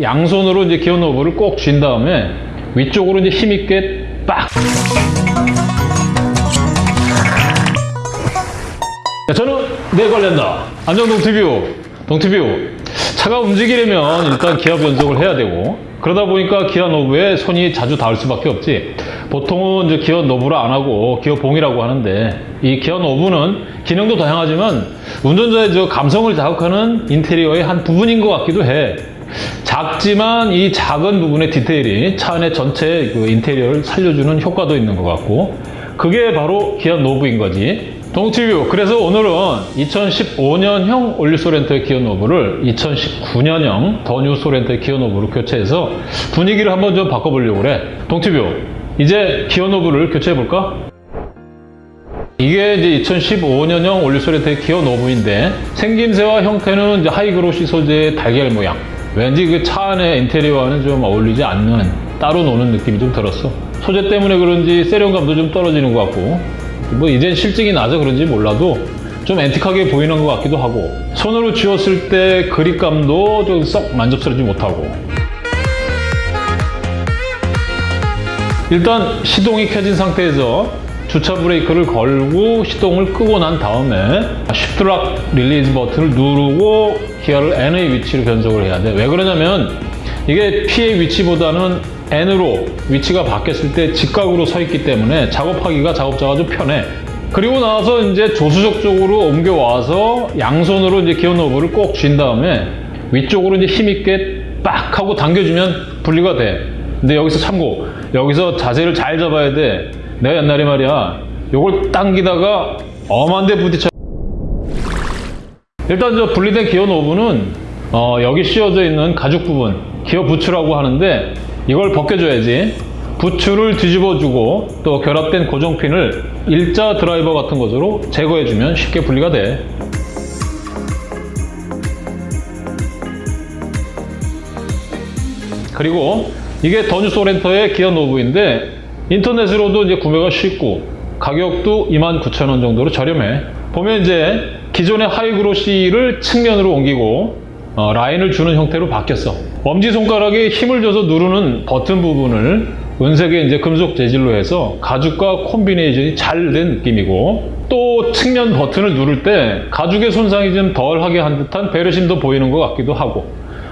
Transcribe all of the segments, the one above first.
양손으로 이제 기어 knob를 꼭 쥔 다음에 위쪽으로 이제 힘있게 빡. 야, 저는 내 관련다. 안녕 동티뷰. 동티뷰. 차가 움직이려면 일단 기어 변속을 해야 되고 그러다 보니까 기어 knob에 손이 자주 닿을 수밖에 없지. 보통은 이제 기어 knob를 안 하고 기어 봉이라고 하는데 이 기어 knob는 기능도 다양하지만 운전자의 저 감성을 자극하는 인테리어의 한 부분인 것 같기도 해. 작지만 이 작은 부분의 디테일이 차 안의 전체 그 인테리어를 살려주는 효과도 있는 것 같고 그게 바로 기어 knob인 거지. 동티뷰 그래서 오늘은 2015년형 올뉴 소렌토의 기어 knob를 2019년형 더뉴 소렌토의 기어 knob로 교체해서 분위기를 한번 좀 바꿔보려고 그래. 동티뷰 이제 기어 knob를 교체해 볼까? 이게 이제 2015년형 올뉴 소렌토의 기어 knob인데 생김새와 형태는 이제 high glossy 소재의 달걀 모양. 왠지 그 차 안의 인테리어와는 좀 어울리지 않는 따로 노는 느낌이 좀 들었어. 소재 때문에 그런지 세련감도 좀 떨어지는 것 같고. 뭐 이젠 싫증이 나서 그런지 몰라도 좀 antique하게 보이는 것 같기도 하고. 손으로 쥐었을 때 그립감도 좀 썩 만족스럽지 못하고. 일단 시동이 켜진 상태에서 주차 브레이크를 걸고 시동을 끄고 난 다음에 shift lock release 버튼을 누르고 기어를 N의 위치로 변속을 해야 돼. 왜 그러냐면 이게 P의 위치보다는 N으로 위치가 바뀌었을 때 직각으로 서 있기 때문에 작업하기가 작업자가 좀 편해. 그리고 나서 이제 조수석 쪽으로 옮겨와서 양손으로 이제 기어 knob를 꼭 쥔 다음에 위쪽으로 이제 힘있게 빡 하고 당겨주면 분리가 돼. 근데 여기서 참고 여기서 자세를 잘 잡아야 돼. 내가 옛날에 말이야. 요걸 당기다가 엄한데 부딪혀. 일단 저 분리된 기어 노브는 어, 여기 씌워져 있는 가죽 부분 기어 부츠라고 하는데 이걸 벗겨줘야지. 부츠를 뒤집어주고 또 결합된 고정핀을 일자 드라이버 같은 것으로 제거해주면 쉽게 분리가 돼. 그리고 이게 더뉴 소렌토의 기어 knob인데 인터넷으로도 이제 구매가 쉽고 가격도 29,000원 정도로 저렴해. 보면 이제 기존의 high glossy를 측면으로 옮기고 어, 라인을 주는 형태로 바뀌었어. 엄지손가락에 힘을 줘서 누르는 버튼 부분을 은색의 이제 금속 재질로 해서 가죽과 콤비네이션이 잘 된 느낌이고 또 측면 버튼을 누를 때 가죽의 손상이 좀 덜하게 한 듯한 배려심도 보이는 것 같기도 하고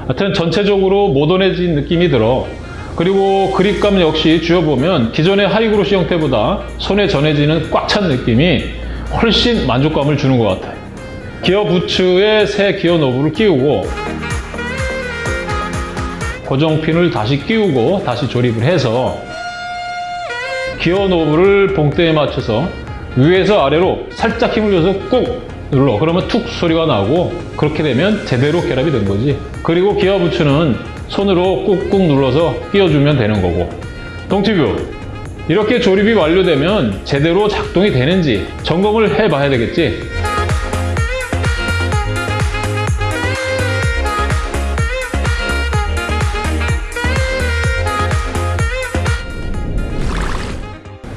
하여튼 전체적으로 모던해진 느낌이 들어 그리고 그립감 역시 쥐어보면 기존의 high glossy 형태보다 손에 전해지는 꽉 찬 느낌이 훨씬 만족감을 주는 것 같아요. 기어 부츠에 새 기어 knob를 끼우고 고정핀을 다시 끼우고 다시 조립을 해서 기어 knob를 봉대에 맞춰서 위에서 아래로 살짝 힘을 줘서 꾹 눌러 그러면 툭 소리가 나고 그렇게 되면 제대로 결합이 된 거지 그리고 기어 부츠는 손으로 꾹꾹 눌러서 끼워주면 되는 거고. 동티뷰 이렇게 조립이 완료되면 제대로 작동이 되는지 점검을 해봐야 되겠지?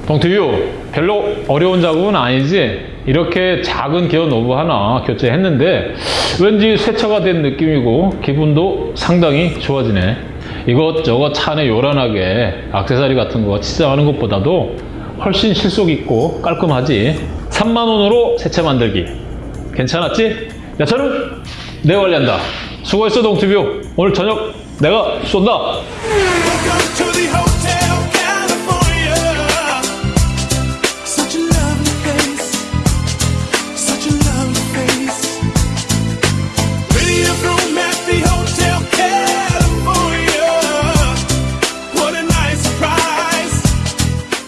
동티뷰 별로 어려운 작업은 아니지 이렇게 작은 기어 노브 하나 교체했는데 왠지 쇠차가 된 느낌이고 기분도 상당히 좋아지네. 이것저것 차 안에 요란하게 악세사리 같은 거 치장하는 것보다도 훨씬 실속 있고 깔끔하지. 3만원으로 새차 만들기. 괜찮았지? 야 저는 내 관리한다. 수고했어 동티뷰 오늘 저녁 내가 쏜다